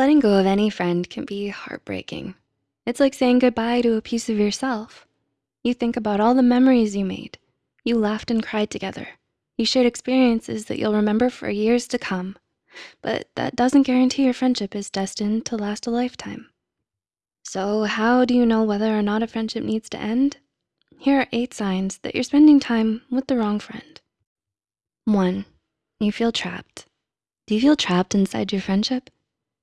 Letting go of any friend can be heartbreaking. It's like saying goodbye to a piece of yourself. You think about all the memories you made. You laughed and cried together. You shared experiences that you'll remember for years to come. But that doesn't guarantee your friendship is destined to last a lifetime. So how do you know whether or not a friendship needs to end? Here are eight signs that you're spending time with the wrong friend. One, you feel trapped. Do you feel trapped inside your friendship?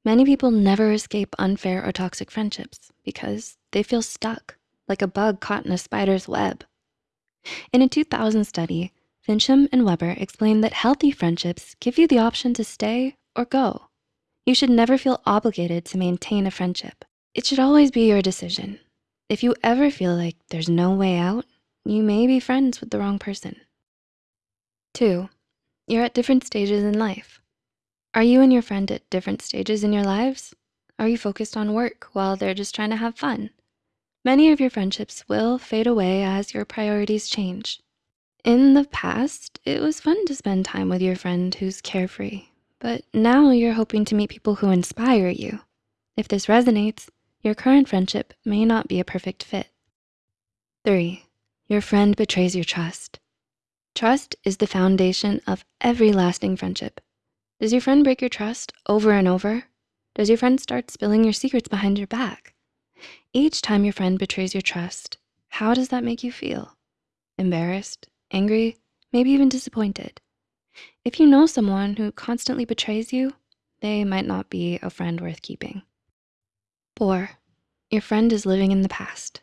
Many people never escape unfair or toxic friendships because they feel stuck, like a bug caught in a spider's web. In a 2000 study, Fincham and Weber explained that healthy friendships give you the option to stay or go. You should never feel obligated to maintain a friendship. It should always be your decision. If you ever feel like there's no way out, you may be friends with the wrong person. Two, you're at different stages in life. Are you and your friend at different stages in your lives? Are you focused on work while they're just trying to have fun? Many of your friendships will fade away as your priorities change. In the past, it was fun to spend time with your friend who's carefree, but now you're hoping to meet people who inspire you. If this resonates, your current friendship may not be a perfect fit. Three, your friend betrays your trust. Trust is the foundation of every lasting friendship. Does your friend break your trust over and over? Does your friend start spilling your secrets behind your back? Each time your friend betrays your trust, how does that make you feel? Embarrassed, angry, maybe even disappointed. If you know someone who constantly betrays you, they might not be a friend worth keeping. Four, your friend is living in the past.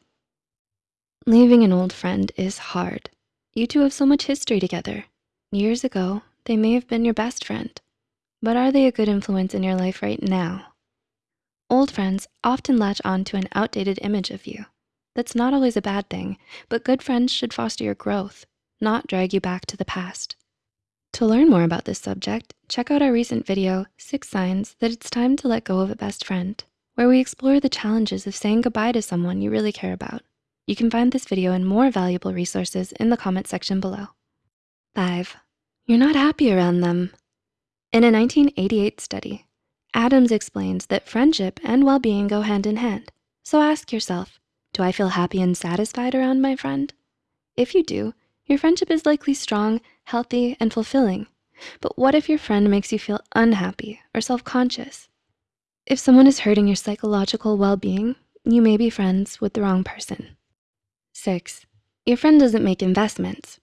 Leaving an old friend is hard. You two have so much history together. Years ago, they may have been your best friend but are they a good influence in your life right now? Old friends often latch on to an outdated image of you. That's not always a bad thing, but good friends should foster your growth, not drag you back to the past. To learn more about this subject, check out our recent video, Six Signs That It's Time to Let Go of a Best Friend, where we explore the challenges of saying goodbye to someone you really care about. You can find this video and more valuable resources in the comment section below. Five, you're not happy around them. In a 1988 study, Adams explains that friendship and well-being go hand in hand. So ask yourself, do I feel happy and satisfied around my friend? If you do, your friendship is likely strong, healthy, and fulfilling. But what if your friend makes you feel unhappy or self-conscious? If someone is hurting your psychological well-being, you may be friends with the wrong person. Six, your friend doesn't make investments.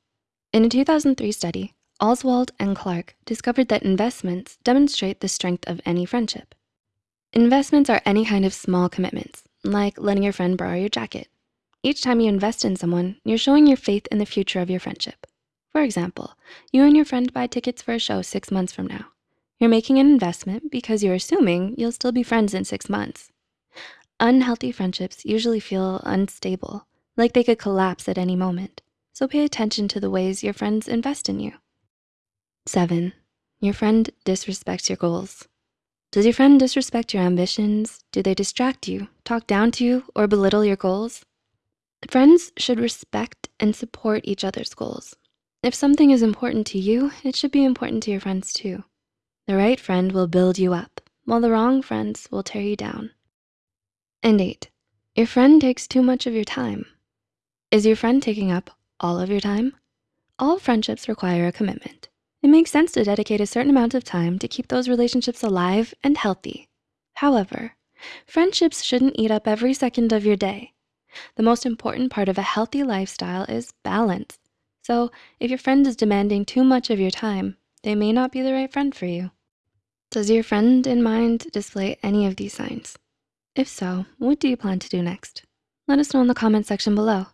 In a 2003 study, Oswald and Clark discovered that investments demonstrate the strength of any friendship. Investments are any kind of small commitments, like letting your friend borrow your jacket. Each time you invest in someone, you're showing your faith in the future of your friendship. For example, you and your friend buy tickets for a show six months from now. You're making an investment because you're assuming you'll still be friends in six months. Unhealthy friendships usually feel unstable, like they could collapse at any moment. So pay attention to the ways your friends invest in you. Seven, your friend disrespects your goals. Does your friend disrespect your ambitions? Do they distract you, talk down to you, or belittle your goals? Friends should respect and support each other's goals. If something is important to you, it should be important to your friends too. The right friend will build you up, while the wrong friends will tear you down. And eight, your friend takes too much of your time. Is your friend taking up all of your time? All friendships require a commitment. It makes sense to dedicate a certain amount of time to keep those relationships alive and healthy. However, friendships shouldn't eat up every second of your day. The most important part of a healthy lifestyle is balance. So if your friend is demanding too much of your time, they may not be the right friend for you. Does your friend in mind display any of these signs? If so, what do you plan to do next? Let us know in the comment section below.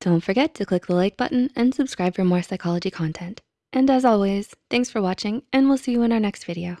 Don't forget to click the like button and subscribe for more psychology content. And as always, thanks for watching and we'll see you in our next video.